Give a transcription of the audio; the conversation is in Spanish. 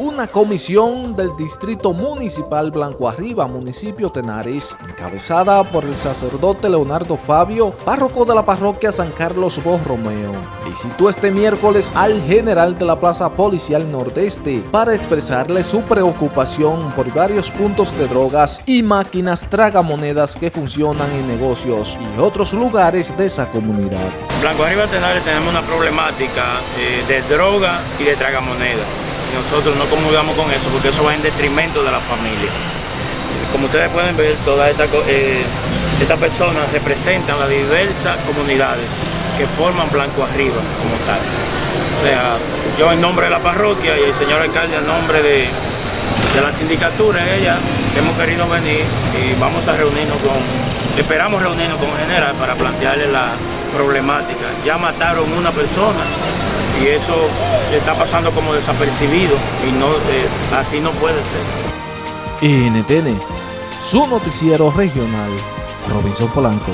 Una comisión del Distrito Municipal Blanco Arriba, municipio Tenares, encabezada por el sacerdote Leonardo Fabio, párroco de la parroquia San Carlos Borromeo, visitó este miércoles al general de la Plaza Policial Nordeste para expresarle su preocupación por varios puntos de drogas y máquinas tragamonedas que funcionan en negocios y otros lugares de esa comunidad. Blanco Arriba Tenares tenemos una problemática eh, de droga y de tragamonedas nosotros no comulgamos con eso porque eso va en detrimento de la familia. Como ustedes pueden ver, todas estas eh, personas representan las diversas comunidades que forman Blanco Arriba como tal. O sea, yo en nombre de la parroquia y el señor alcalde en nombre de, la sindicatura, ella, hemos querido venir y vamos a reunirnos con, esperamos reunirnos con general para plantearle la problemática. Ya mataron una persona y eso está pasando como desapercibido y no eh, así no puede ser. NTN, su noticiero regional, Robinson Polanco.